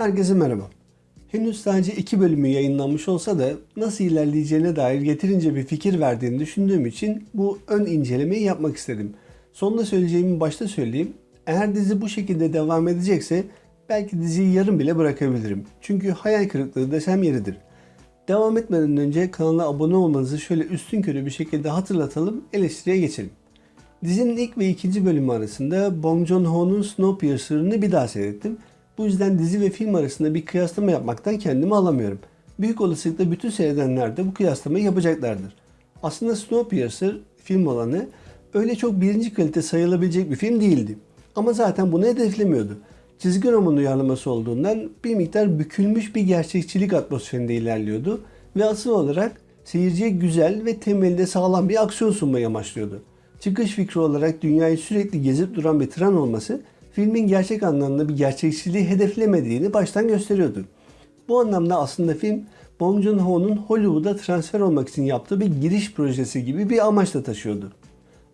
Herkese merhaba. Henüz sadece iki bölümü yayınlanmış olsa da nasıl ilerleyeceğine dair yeterince bir fikir verdiğini düşündüğüm için bu ön incelemeyi yapmak istedim. Sonunda söyleyeceğimi başta söyleyeyim. Eğer dizi bu şekilde devam edecekse belki diziyi yarım bile bırakabilirim. Çünkü hayal kırıklığı desem yeridir. Devam etmeden önce kanala abone olmanızı şöyle üstün körü bir şekilde hatırlatalım, eleştiriye geçelim. Dizinin ilk ve ikinci bölümü arasında Bong Joon-ho'nun Snowpiercer'ını bir daha seyrettim. Bu yüzden dizi ve film arasında bir kıyaslama yapmaktan kendimi alamıyorum. Büyük olasılıkla bütün seyredenler de bu kıyaslamayı yapacaklardır. Aslında Snowpiercer film olanı öyle çok birinci kalite sayılabilecek bir film değildi. Ama zaten bunu hedeflemiyordu. Çizgi roman uyarlaması olduğundan bir miktar bükülmüş bir gerçekçilik atmosferinde ilerliyordu ve asıl olarak seyirciye güzel ve temelde sağlam bir aksiyon sunmayı amaçlıyordu. Çıkış fikri olarak dünyayı sürekli gezip duran bir tren olması filmin gerçek anlamda bir gerçekçiliği hedeflemediğini baştan gösteriyordu. Bu anlamda aslında film Bong Joon-ho'nun Hollywood'a transfer olmak için yaptığı bir giriş projesi gibi bir amaçla taşıyordu.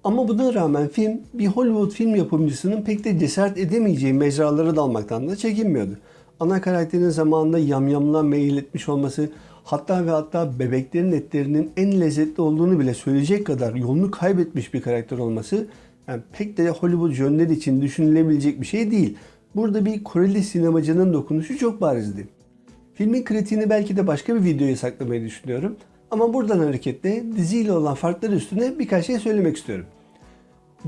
Ama buna rağmen film bir Hollywood film yapımcısının pek de cesaret edemeyeceği mecralara dalmaktan da çekinmiyordu. Ana karakterin zamanında yamyamlığa meyil etmiş olması, hatta ve hatta bebeklerin etlerinin en lezzetli olduğunu bile söyleyecek kadar yolunu kaybetmiş bir karakter olması yani pek de Hollywood yönleri için düşünülebilecek bir şey değil. Burada bir Koreli sinemacının dokunuşu çok barizdi. Filmin kritiğini belki de başka bir videoya saklamayı düşünüyorum. Ama buradan hareketle diziyle olan farkları üstüne birkaç şey söylemek istiyorum.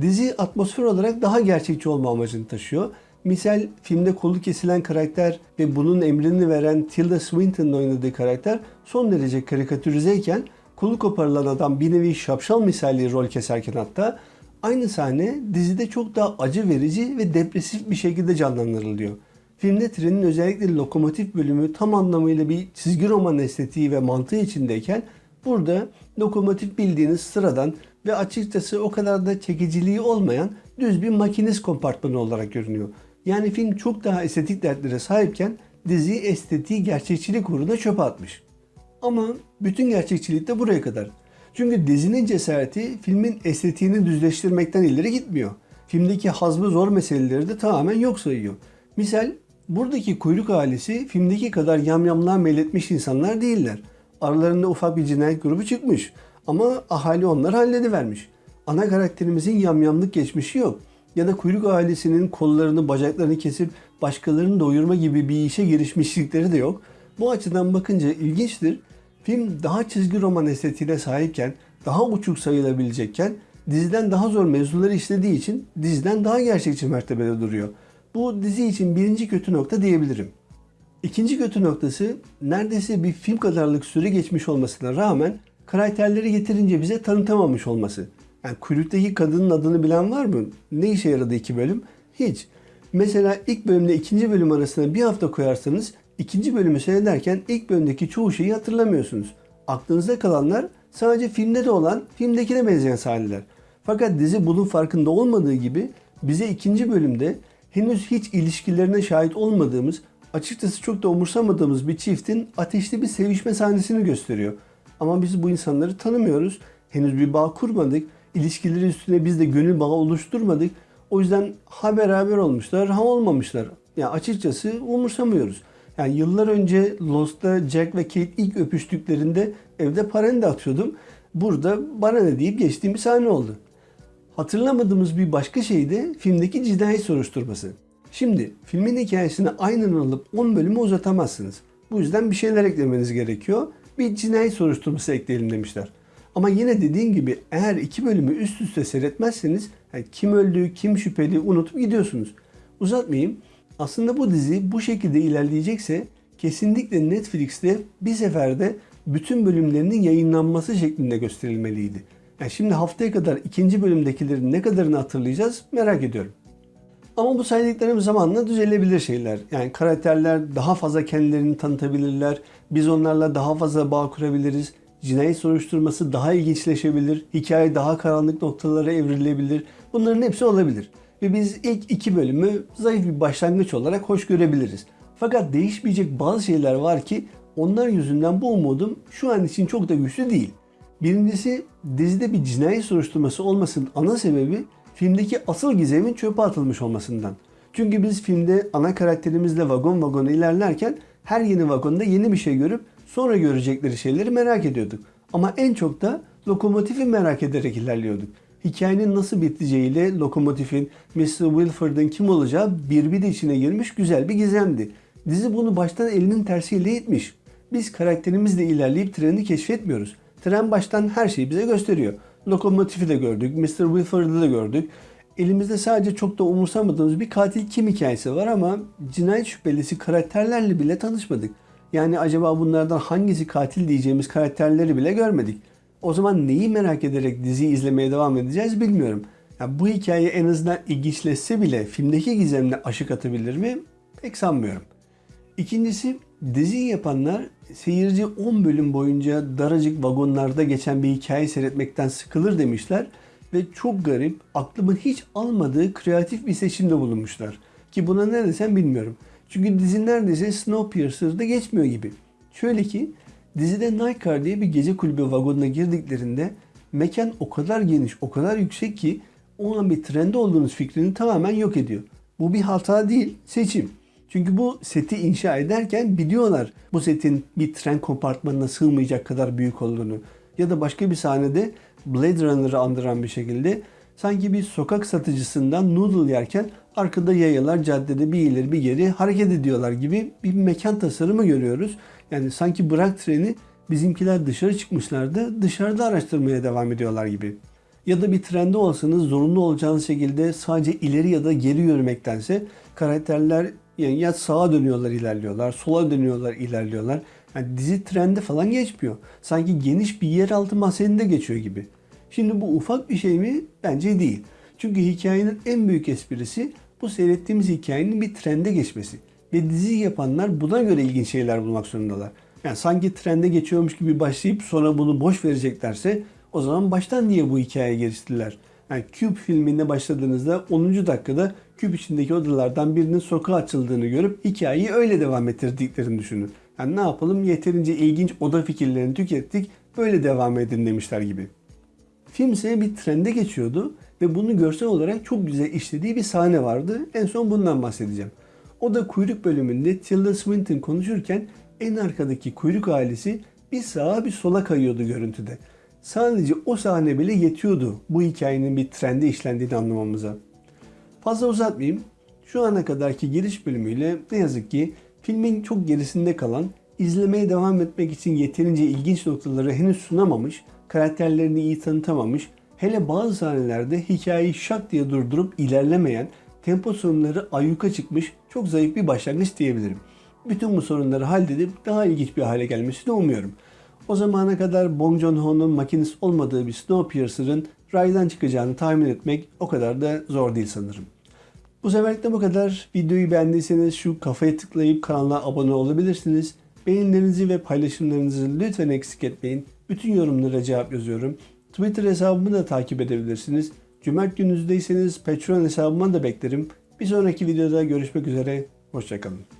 Dizi atmosfer olarak daha gerçekçi olma amacını taşıyor. Misal filmde kolu kesilen karakter ve bunun emrini veren Tilda Swinton'ın oynadığı karakter son derece karikatürizeyken kolu koparılan adam bir nevi şapşal misali rol keserken hatta aynı sahne dizide çok daha acı verici ve depresif bir şekilde canlandırılıyor. Filmde trenin özellikle lokomotif bölümü tam anlamıyla bir çizgi roman estetiği ve mantığı içindeyken burada lokomotif bildiğiniz sıradan ve açıkçası o kadar da çekiciliği olmayan düz bir makinist kompartmanı olarak görünüyor. Yani film çok daha estetik dertlere sahipken dizi estetiği gerçekçilik uğruna çöpe atmış. Ama bütün gerçekçilik de buraya kadar. Çünkü dizinin cesareti filmin estetiğini düzleştirmekten ileri gitmiyor. Filmdeki hazmı zor meseleleri de tamamen yok sayıyor. Misal buradaki kuyruk ailesi filmdeki kadar yamyamlığa meyletmiş insanlar değiller. Aralarında ufak bir cinayet grubu çıkmış ama ahali onları halledivermiş. Ana karakterimizin yamyamlık geçmişi yok. Ya da kuyruk ailesinin kollarını bacaklarını kesip başkalarını doyurma gibi bir işe girişmişlikleri de yok. Bu açıdan bakınca ilginçtir. Film daha çizgi roman estetiğine sahipken, daha uçuk sayılabilecekken diziden daha zor mevzuları işlediği için diziden daha gerçekçi mertebede duruyor. Bu dizi için birinci kötü nokta diyebilirim. İkinci kötü noktası neredeyse bir film kadarlık süre geçmiş olmasına rağmen karakterleri yeterince bize tanıtamamış olması. Yani kuyruktaki kadının adını bilen var mı? Ne işe yaradı iki bölüm? Hiç. Mesela ilk bölümle ikinci bölüm arasında bir hafta koyarsanız ikinci bölümü seyrederken ilk bölümdeki çoğu şeyi hatırlamıyorsunuz. Aklınızda kalanlar sadece filmde de olan filmdekine benzeyen sahneler. Fakat dizi bunun farkında olmadığı gibi bize ikinci bölümde henüz hiç ilişkilerine şahit olmadığımız, açıkçası çok da umursamadığımız bir çiftin ateşli bir sevişme sahnesini gösteriyor. Ama biz bu insanları tanımıyoruz. Henüz bir bağ kurmadık. İlişkileri üstüne biz de gönül bağı oluşturmadık. O yüzden ha beraber olmuşlar ha olmamışlar. Yani açıkçası umursamıyoruz. Yani yıllar önce Lost'ta Jack ve Kate ilk öpüştüklerinde evde parende atıyordum. Burada bana ne deyip geçtiğim bir sahne oldu. Hatırlamadığımız bir başka şey de filmdeki cinayet soruşturması. Şimdi filmin hikayesini aynen alıp 10 bölümü uzatamazsınız. Bu yüzden bir şeyler eklemeniz gerekiyor. Bir cinayet soruşturması ekleyelim demişler. Ama yine dediğim gibi eğer iki bölümü üst üste seyretmezseniz yani kim öldü, kim şüpheli unutup gidiyorsunuz. Uzatmayayım. Aslında bu dizi bu şekilde ilerleyecekse kesinlikle Netflix'te bir seferde bütün bölümlerinin yayınlanması şeklinde gösterilmeliydi. Yani şimdi haftaya kadar ikinci bölümdekilerin ne kadarını hatırlayacağız merak ediyorum. Ama bu saydıklarım zamanla düzelebilir şeyler. Yani karakterler daha fazla kendilerini tanıtabilirler. Biz onlarla daha fazla bağ kurabiliriz. Cinayet soruşturması daha ilginçleşebilir. Hikaye daha karanlık noktalara evrilebilir. Bunların hepsi olabilir. Ve biz ilk iki bölümü zayıf bir başlangıç olarak hoş görebiliriz. Fakat değişmeyecek bazı şeyler var ki onlar yüzünden bu umudum şu an için çok da güçlü değil. Birincisi dizide bir cinayet soruşturması olmasının ana sebebi filmdeki asıl gizemin çöpe atılmış olmasından. Çünkü biz filmde ana karakterimizle vagon vagon ilerlerken her yeni vagonda yeni bir şey görüp sonra görecekleri şeyleri merak ediyorduk. Ama en çok da lokomotifi merak ederek ilerliyorduk. Hikayenin nasıl biteceğiyle lokomotifin Mr. Wilford'ın kim olacağı birbiri içine girmiş güzel bir gizemdi. Dizi bunu baştan elinin tersiyle itmiş. Biz karakterimizle ilerleyip treni keşfetmiyoruz. Tren baştan her şeyi bize gösteriyor. Lokomotifi de gördük, Mr. Wilford'ı da gördük. Elimizde sadece çok da umursamadığımız bir katil kim hikayesi var ama cinayet şüphelisi karakterlerle bile tanışmadık. Yani acaba bunlardan hangisi katil diyeceğimiz karakterleri bile görmedik. O zaman neyi merak ederek diziyi izlemeye devam edeceğiz bilmiyorum. Ya bu hikaye en azından ilginçleşse bile filmdeki gizemle aşık atabilir mi? Pek sanmıyorum. İkincisi diziyi yapanlar seyirci 10 bölüm boyunca daracık vagonlarda geçen bir hikaye seyretmekten sıkılır demişler ve çok garip, aklımın hiç almadığı kreatif bir seçimde bulunmuşlar. Ki buna ne desem bilmiyorum. Çünkü dizi neredeyse Snowpiercer'da geçmiyor gibi. Şöyle ki dizide Nightcar diye bir gece kulübü vagonuna girdiklerinde mekan o kadar geniş, o kadar yüksek ki o an bir trende olduğunuz fikrini tamamen yok ediyor. Bu bir hata değil, seçim. Çünkü bu seti inşa ederken biliyorlar bu setin bir tren kompartmanına sığmayacak kadar büyük olduğunu. Ya da başka bir sahnede Blade Runner'ı andıran bir şekilde sanki bir sokak satıcısından noodle yerken arkada yayalar caddede bir ileri bir geri hareket ediyorlar gibi bir mekan tasarımı görüyoruz. Yani sanki bırak treni bizimkiler dışarı çıkmışlardı dışarıda araştırmaya devam ediyorlar gibi. Ya da bir trende olsanız zorunlu olacağınız şekilde sadece ileri ya da geri yürümektense karakterler yani ya sağa dönüyorlar ilerliyorlar, sola dönüyorlar ilerliyorlar. Yani dizi trende falan geçmiyor. Sanki geniş bir yeraltı mahzeninde geçiyor gibi. Şimdi bu ufak bir şey mi? Bence değil. Çünkü hikayenin en büyük esprisi bu seyrettiğimiz hikayenin bir trende geçmesi. Ve dizi yapanlar buna göre ilginç şeyler bulmak zorundalar. Yani sanki trende geçiyormuş gibi başlayıp sonra bunu boş vereceklerse o zaman baştan niye bu hikayeye geliştirdiler? Yani Cube filminde başladığınızda 10. dakikada küp içindeki odalardan birinin sokağa açıldığını görüp hikayeyi öyle devam ettirdiklerini düşünün. Yani ne yapalım yeterince ilginç oda fikirlerini tükettik böyle devam edin demişler gibi. Film ise bir trende geçiyordu ve bunu görsel olarak çok güzel işlediği bir sahne vardı. En son bundan bahsedeceğim. O da kuyruk bölümünde Tilda Swinton konuşurken en arkadaki kuyruk ailesi bir sağa bir sola kayıyordu görüntüde. Sadece o sahne bile yetiyordu bu hikayenin bir trende işlendiğini anlamamıza. Fazla uzatmayayım. Şu ana kadarki giriş bölümüyle ne yazık ki filmin çok gerisinde kalan, izlemeye devam etmek için yeterince ilginç noktaları henüz sunamamış, karakterlerini iyi tanıtamamış, hele bazı sahnelerde hikayeyi şak diye durdurup ilerlemeyen, tempo sorunları ayyuka çıkmış çok zayıf bir başlangıç diyebilirim. Bütün bu sorunları halledip daha ilginç bir hale gelmesini umuyorum. O zamana kadar Bong Joon-ho'nun makinist olmadığı bir Snowpiercer'ın raydan çıkacağını tahmin etmek o kadar da zor değil sanırım. Bu seferlik de bu kadar. Videoyu beğendiyseniz şu kafaya tıklayıp kanala abone olabilirsiniz. Beğenilerinizi ve paylaşımlarınızı lütfen eksik etmeyin. Bütün yorumlara cevap yazıyorum. Twitter hesabımı da takip edebilirsiniz. Cumart gününüzdeyseniz Patreon hesabıma da beklerim. Bir sonraki videoda görüşmek üzere. Hoşçakalın.